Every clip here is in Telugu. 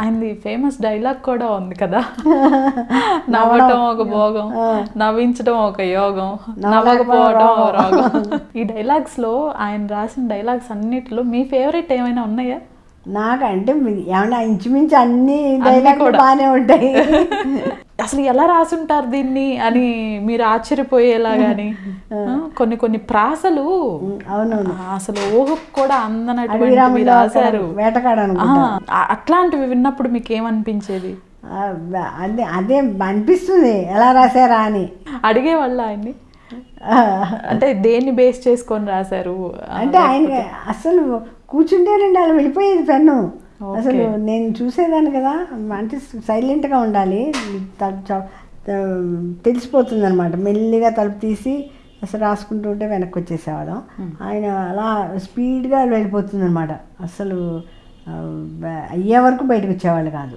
ఆయనది ఫేమస్ డైలాగ్ కూడా ఉంది కదా. నవ్వటం ఒక భోగం నవ్వించడం ఒక యోగం నవ్వకపోవడం ఒక రోగం. ఈ డైలాగ్స్లో ఆయన రాసిన డైలాగ్స్ అన్నిటిలో మీ ఫేవరెట్ ఏమైనా ఉన్నాయా? నాకంటే ఏమన్నా ఇంచుమించు అన్ని డైలాగ్లు కూడా. బాగానే ఉంటాయి. అసలు ఎలా రాసుంటారు దీన్ని అని మీరు ఆశ్చర్యపోయేలాగాని? ఆ, కొన్ని కొన్ని ప్రాసలు అవునవును. అసలు ఊహకు కూడా అడవిరాముల్లో రాశారు. వేటకాడను అట్లాంటివి విన్నప్పుడు మీకు ఏమనిపించేది అదే అదే అనిపిస్తుంది. ఎలా రాశారా అని. అడిగేవాళ్ళ ఆయన్ని? అంటే దేన్ని బేస్ చేసుకొని రాశారు? అంటే ఆయన అసలు కూర్చుంటేనండి అలా వెళ్ళిపోయేది పెన్ను. అసలు నేను చూసేదాన్ని కదా అంటే సైలెంట్గా ఉండాలి తెలిసిపోతుంది అనమాట మెల్లిగా తలుపు తీసి అసలు రాసుకుంటూ ఉంటే వెనక్కి వచ్చేసేవాళ్ళం ఆయన అలా స్పీడ్గా వెళ్ళిపోతుంది అనమాట అసలు అయ్యే వరకు బయటకు వచ్చేవాళ్ళు కాదు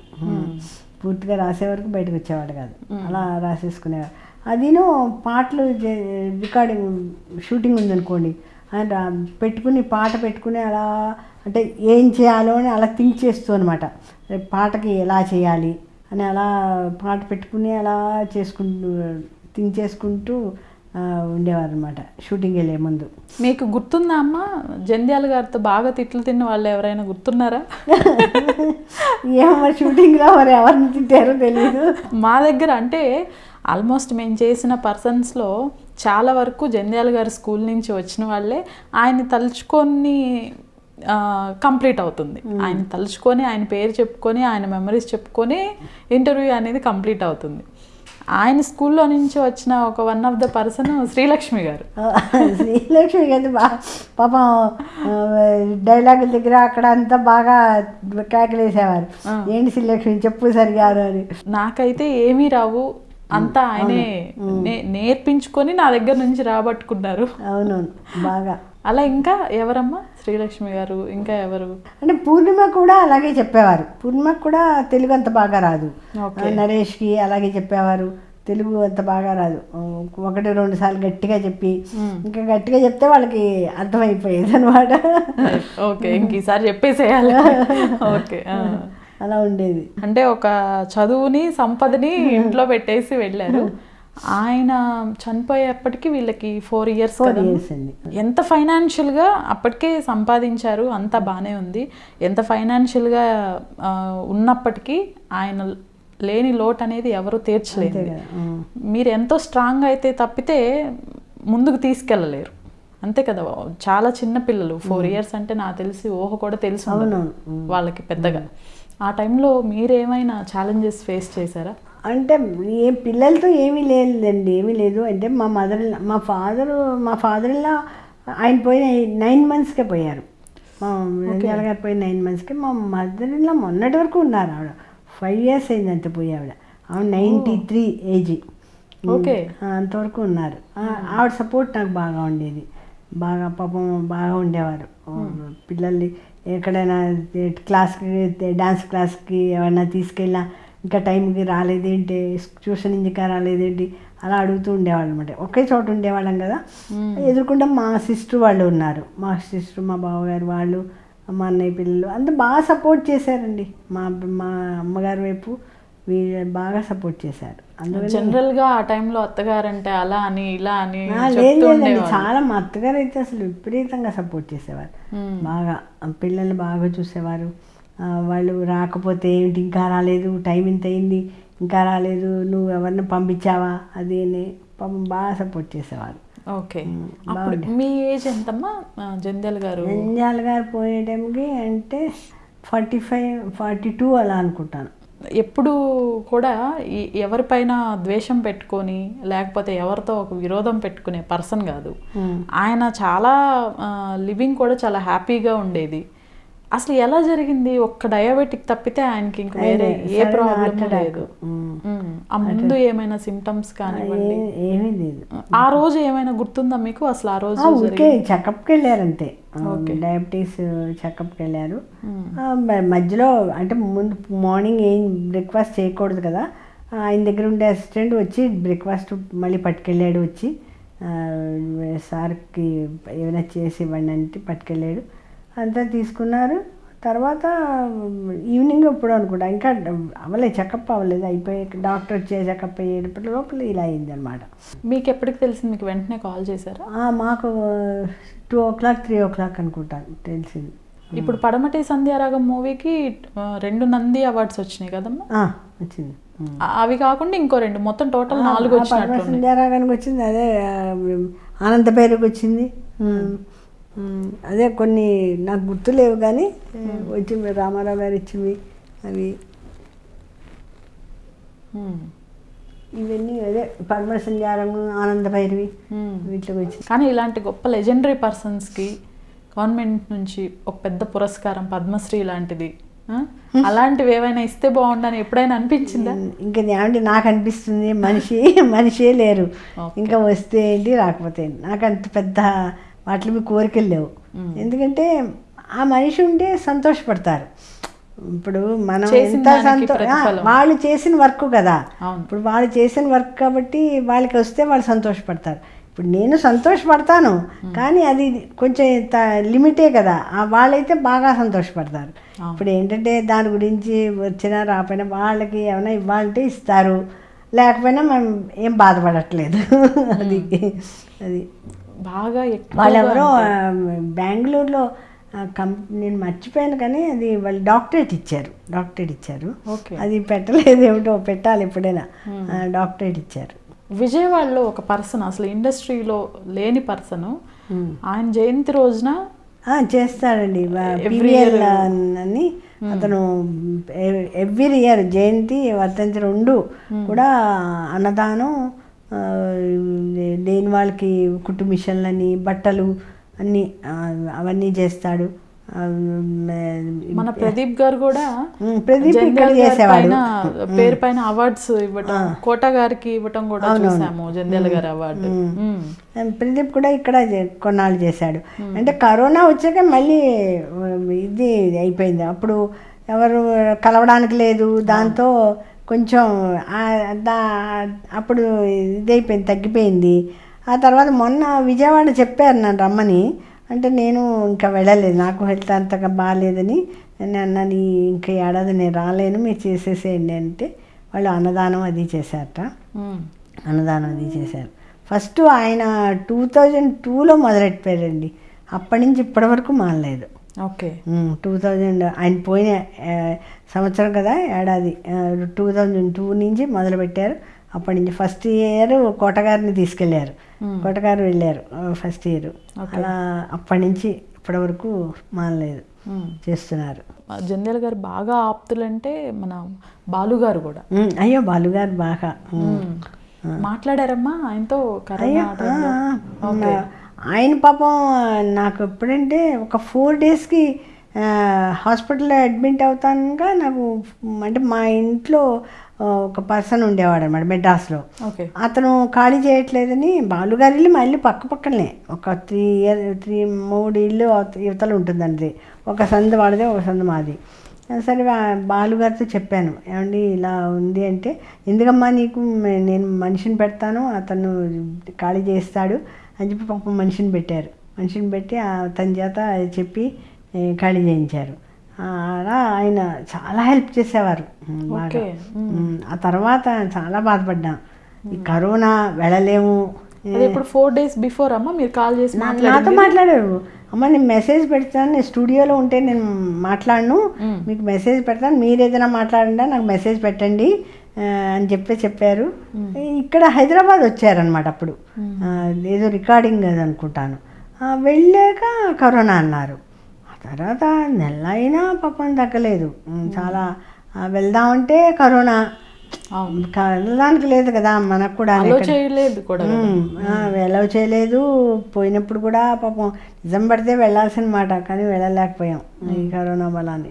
పూర్తిగా రాసే వరకు బయటకు వచ్చేవాళ్ళు కాదు అలా రాసేసుకునేవారు అదిను పాటలు రికార్డింగ్ షూటింగ్ ఉందనుకోండి ఆయన రా- పెట్టుకుని పాట పెట్టుకుని అలా అంటే ఏం చేయాలో అని అలా థింక్ చేస్తూ అనమాట పాటకి ఎలా చేయాలి అని అలా పాట పెట్టుకుని అలా చేసుకుంటూ థింక్ చేసుకుంటూ ఉండేవారు అనమాట షూటింగ్ వెళ్ళే ముందు. మీకు గుర్తుందా అమ్మ? జంధ్యాల గారితో బాగా తిట్లు తిన్న వాళ్ళు ఎవరైనా గుర్తున్నారా? ఏమో షూటింగ్లో మరి ఎవరిని తిట్టారో తెలియదు మా దగ్గర అంటే ఆల్మోస్ట్ మేము చేసిన పర్సన్స్లో చాలా వరకు జంధ్యాల గారి స్కూల్ నుంచి వచ్చిన వాళ్ళే ఆయన తలుచుకొని కంప్లీట్ అవుతుంది. ఆయన తలుచుకొని ఆయన పేరు చెప్పుకొని ఆయన మెమరీస్ చెప్పుకొని ఇంటర్వ్యూ అనేది కంప్లీట్ అవుతుంది. ఆయన స్కూల్లో నుంచి వచ్చిన ఒక one of the person Srilakshmi గారు. శ్రీలక్ష్మి గారి బా పాపం డైలాగుల దగ్గర అక్కడ అంతా బాగా కేకలేసేవారు. ఏంటి శ్రీలక్ష్మి చెప్పు సరిగారు అని. నాకైతే ఏమీ రావు. అంతా ఆయనే నేర్పించుకొని నా దగ్గర నుంచి రాబట్టుకున్నారు. అవునవును. బాగా. అలా ఇంకా ఎవరమ్మా? శ్రీలక్ష్మి గారు ఇంకా ఎవరు? అంటే పూర్ణిమ కూడా అలాగే చెప్పేవారు. పూర్ణిమకు కూడా తెలుగు అంత బాగా రాదు. ఓకే. నరేష్కి అలాగే చెప్పేవారు. తెలుగు అంత బాగా రాదు. ఒకటి రెండు సార్లు గట్టిగా చెప్పి ఇంకా గట్టిగా చెప్తే వాళ్ళకి అర్థమైపోయేది అనమాట ఓకే. ఇంక ఈసారి చెప్పేసేయాలి. ఓకే. అలా ఉండేది. అంటే ఒక చదువుని సంపదని ఇంట్లో పెట్టేసి వెళ్ళారు. ఆయన చనిపోయేప్పటికి వీళ్ళకి ఫోర్ ఇయర్స్. ఎంత ఫైనాన్షియల్గా అప్పటికే సంపాదించారు అంతా బాగానే ఉంది. ఎంత ఫైనాన్షియల్గా ఉన్నప్పటికీ ఆయన లేని లోటు అనేది ఎవరు తీర్చలేదు. మీరు ఎంతో స్ట్రాంగ్ అయితే తప్పితే ముందుకు తీసుకెళ్ళలేరు. అంతే కదా చాలా చిన్న పిల్లలు. ఫోర్ ఇయర్స్ అంటే నాకు తెలిసి ఊహ కూడా తెలిసి. వాళ్ళకి పెద్దగా. ఆ టైంలో మీరేమైనా ఛాలెంజెస్ ఫేస్ చేశారా? అంటే ఏ పిల్లలతో ఏమీ లేదండి ఏమీ లేదు. అంటే మా మదర్ మా ఫాదర్ మా ఫాదర్ ఇలా ఆయన పోయిన నైన్ మంత్స్కే పోయారు. మా గారు పోయిన నైన్ మంత్స్కి మా మదర్ ఇలా మొన్నటి వరకు ఉన్నారు ఆవిడ. ఫైవ్ ఇయర్స్ అయింది అంతే పోయి ఆవిడ. ఆవిడ నైంటీ త్రీ ఏజీ ఓకే. అంతవరకు ఉన్నారు. ఆవిడ సపోర్ట్ నాకు బాగా ఉండేది. బాగా పాపం బాగా ఉండేవారు. పిల్లల్ని ఎక్కడైనా క్లాస్కి డాన్స్ క్లాస్కి ఏమైనా తీసుకెళ్ళినా ఇంకా టైంకి రాలేదేంటి? ట్యూషన్ ఇంకా రాలేదేంటి? అలా అడుగుతూ ఉండేవాళ్ళు అనమాట ఒకే చోట ఉండేవాళ్ళం కదా. ఎదుర్కొంటే మా సిస్టర్ వాళ్ళు ఉన్నారు. మా సిస్టర్ మా బావగారు వాళ్ళు మా అన్నయ్య పిల్లలు అంతా బాగా సపోర్ట్ చేశారండి. మా మా అమ్మగారి వైపు వీళ్ళు బాగా సపోర్ట్ చేశారు. అందువల్ల జనరల్గా ఆ టైంలో అత్తగారంటే అలా అని ఇలా అని లేదండి. చాలా మా అత్తగారు అయితే అసలు విపరీతంగా సపోర్ట్ చేసేవారు. బాగా పిల్లల్ని బాగా చూసేవారు. వాళ్ళు రాకపోతే ఏంటి ఇంకా రాలేదు టైం ఇంత అయింది ఇంకా రాలేదు నువ్వు ఎవరిని పంపించావా అది అని పాపం బాగా సపోర్ట్ చేసేవారు. ఓకే. మీ ఏజ్ ఎంతమ్మా? జంధ్యాల గారు? నంద్యాల గారు పోయే టైంకి అంటే ఫార్టీ ఫైవ్ ఫార్టీ టూ అలా అనుకుంటాను. ఎప్పుడు కూడా ఎవరిపైన ద్వేషం పెట్టుకొని లేకపోతే ఎవరితో ఒక విరోధం పెట్టుకునే పర్సన్ కాదు. ఆయన చాలా లివింగ్ కూడా చాలా హ్యాపీగా ఉండేది. అసలు ఎలా జరిగింది? ఒక్క డయాబెటిక్ తప్పితే ఆయనకి ఇంక వేరే ఏ ప్రాబ్లం. లేదు. ఆ ముందు ఏమైనా సిమ్టమ్స్ కానివ్వండి. ఏమీ లేదు ఆ రోజు ఏమైనా గుర్తుందా మీకు? అసలు ఆ రోజు ఊరికే చెకప్కి వెళ్ళారంతే. డయాబెటీస్ చెకప్కి వెళ్ళారు. మధ్యలో అంటే ముందు మార్నింగ్ ఏం బ్రేక్ఫాస్ట్ చేయకూడదు కదా. ఆయన దగ్గర ఉండే అసిస్టెంట్ వచ్చి బ్రేక్ఫాస్ట్ మళ్ళీ పట్టుకెళ్ళాడు వచ్చి. సార్కి ఏమైనా చేసి ఇవ్వండి అంటే పట్టుకెళ్ళాడు. అంతా తీసుకున్నారు. తర్వాత ఈవినింగ్ ఎప్పుడు అనుకుంటా ఇంకా అవ్వలేదు చెకప్ అవ్వలేదు అయిపోయి డాక్టర్ వచ్చే చెకప్ అయ్యేటప్పటి లోపల ఇలా అయిందనమాట మీకు ఎప్పటికి తెలిసింది మీకు వెంటనే కాల్ చేశారా? మాకు two o'clock three o'clock అనుకుంటాను తెలిసింది. ఇప్పుడు పడమటి సంధ్యారాగం మూవీకి రెండు నంది అవార్డ్స్ వచ్చినాయి కదమ్మా? వచ్చింది. అవి కాకుండా ఇంకో రెండు మొత్తం టోటల్ నాలుగు వచ్చినట్టు సంధ్యారాగానికి వచ్చింది అదే ఆనంద పేరుకి వచ్చింది. అదే కొన్ని నాకు గుర్తులేవు కానీ వచ్చింది రామారావు గారు ఇచ్చింది అవి. ఇవన్నీ అదే పరమ సంధ్యారము ఆనంద భైరవి వీటికి వచ్చింది కానీ ఇలాంటి గొప్ప లెజెండరీ పర్సన్స్కి గవర్నమెంట్ నుంచి ఒక పెద్ద పురస్కారం పద్మశ్రీ లాంటిది? అలాంటివి ఏవైనా ఇస్తే బాగుండని ఎప్పుడైనా అనిపించిందా? ఇంకా ఏమంటే నాకు అనిపిస్తుంది మనిషి మనిషే లేరు. ఇంకా వస్తే ఏంటి రాకపోతే నాకు అంత పెద్ద వాటి మీద కోరికలు లేవు. ఎందుకంటే ఆ మనిషి ఉంటే సంతోషపడతారు. ఇప్పుడు మనం ఎంత సంతో. వాళ్ళు చేసిన వర్క్ కదా. ఇప్పుడు వాళ్ళు చేసిన వర్క్ కాబట్టి వాళ్ళకి వస్తే వాళ్ళు సంతోషపడతారు. ఇప్పుడు నేను సంతోషపడతాను కానీ అది కొంచెం లిమిటే కదా. ఆ వాళ్ళైతే బాగా సంతోషపడతారు. ఇప్పుడు ఏంటంటే దాని గురించి వచ్చినా రాకపోయినా వాళ్ళకి ఏమైనా ఇవ్వాలంటే ఇస్తారు. లేకపోయినా మనం ఏం బాధపడట్లేదు. అది అది. బాగా వాళ్ళెవరో బెంగళూరులో కం నేను మర్చిపోయాను కానీ అది వాళ్ళు డాక్టరేట్ ఇచ్చారు డాక్టరేట్ ఇచ్చారు. ఓకే. అది పెట్టలేదు ఏమిటో పెట్టాలి ఎప్పుడైనా. డాక్టరేట్ ఇచ్చారు. విజయవాడలో ఒక పర్సన్ అసలు ఇండస్ట్రీలో లేని పర్సన్ ఆయన జయంతి రోజున ఆ, చేస్తాడండి. పివిఎల్. అని అతను ఎవ్రీ ఇయర్ జయంతి వర్ధంతి రెండు కూడా అన్నదానం లేని వాళ్ళకి కుట్టు మిషన్లని బట్టలు అన్నీ అవన్నీ చేస్తాడు. మన ప్రదీప్ గారు కూడా ప్రదీప్ ఇక్కడ చేసేవాడు. పేరు పైన అవార్డ్స్ ఇవ్వటం కోట గారికి ఇవ్వటం కూడా చూసాము జంధ్యాల గారి అవార్డు. ప్రదీప్ కూడా ఇక్కడ కొన్నాళ్ళు చేశాడు. అంటే కరోనా వచ్చాక మళ్ళీ ఇది అయిపోయింది. అప్పుడు ఎవరు కలవడానికి లేదు. దాంతో కొంచెం దా- అప్పుడు ఇదైపోయింది తగ్గిపోయింది. ఆ తర్వాత మొన్న విజయవాడ చెప్పారు నన్ను రమ్మని. అంటే నేను ఇంకా వెళ్ళలేదు నాకు హెల్త్ అంతగా బాగాలేదని. నేను అన్నాను "ఈ ఇంకా ఏడాది నేను రాలేను మీరు చేసేసేయండి అంటే. వాళ్ళు అన్నదానం అది చేశారట. అన్నదానం అది చేశారు. ఫస్ట్ ఆయన టూ థౌజండ్ టూలో మొదలెట్టారండి. అప్పటి నుంచి ఇప్పటి వరకు మానలేదు. ఓకే. టూ థౌజండ్ ఆయన పోయిన సంవత్సరం కదా ఏడాది. టూ థౌజండ్ టూ నుంచి మొదలుపెట్టారు. అప్పటి నుంచి ఫస్ట్ ఇయర్ కోటగారిని తీసుకెళ్ళారు కోటగారు వెళ్ళారు ఫస్ట్ ఇయర్. అలా అప్పటి నుంచి ఇప్పటి వరకు మానలేదు. చేస్తున్నారు. జంధ్యాల గారు బాగా ఆప్తులంటే మన బాలు గారు కూడా. అయ్యో బాలుగారు బాగా. మాట్లాడారమ్మా ఆయనతో ఆయన పాపం నాకు ఎప్పుడంటే ఒక ఫోర్ డేస్కి హాస్పిటల్లో అడ్మిట్ అవుతానుగా నాకు అంటే మా ఇంట్లో ఒక పర్సన్ ఉండేవాడు అనమాట మెడ్రాస్లో ఓకే. అతను ఖాళీ చేయట్లేదని బాలుగారి ఇల్లు మా ఇల్లు పక్క పక్కనే. ఒక త్రీ ఇయర్ త్రీ మూడు ఇల్లు యువతల ఉంటుందండి. ఒక సందు వాడిదే ఒక సందు మాది. సరే బాలుగారితో చెప్పాను. ఏమండి ఇలా ఉంది అంటే ఎందుకమ్మా నీకు నేను మనిషిని పెడతాను అతను ఖాళీ చేస్తాడు అని చెప్పి పాపం మనిషిని పెట్టారు. మనిషిని పెట్టి అతని చేత చెప్పి ఖాళీ చేయించారు. అలా ఆయన చాలా హెల్ప్ చేసేవారు. ఆ తర్వాత చాలా బాధపడ్డాం. ఈ కరోనా వెళ్ళలేము. ఇప్పుడు ఫోర్ డేస్ బిఫోర్ అమ్మా? మీరు కాల్ చేసి నాతో మాట్లాడారు. అమ్మ నేను మెసేజ్ పెడతాను. నేను స్టూడియోలో ఉంటే నేను మాట్లాడను. మీకు మెసేజ్ పెడతాను. మీరు ఏదైనా మాట్లాడండి నాకు మెసేజ్ పెట్టండి. అని చెప్పి చెప్పారు. ఇక్కడ హైదరాబాద్ వచ్చారనమాట అప్పుడు. ఏదో రికార్డింగ్ అది అనుకుంటాను. వెళ్ళాక కరోనా అన్నారు. ఆ తర్వాత నెల అయినా పాపం తగ్గలేదు. చాలా వెళ్దామంటే కరోనా. వెళ్ళడానికి లేదు కదా మనకు కూడా చేయలేదు కూడా. చేయలేదు. పోయినప్పుడు కూడా పాపం నిజం పడితే వెళ్ళాల్సిన మాట కానీ వెళ్ళలేకపోయాం ఈ కరోనా బలాన్ని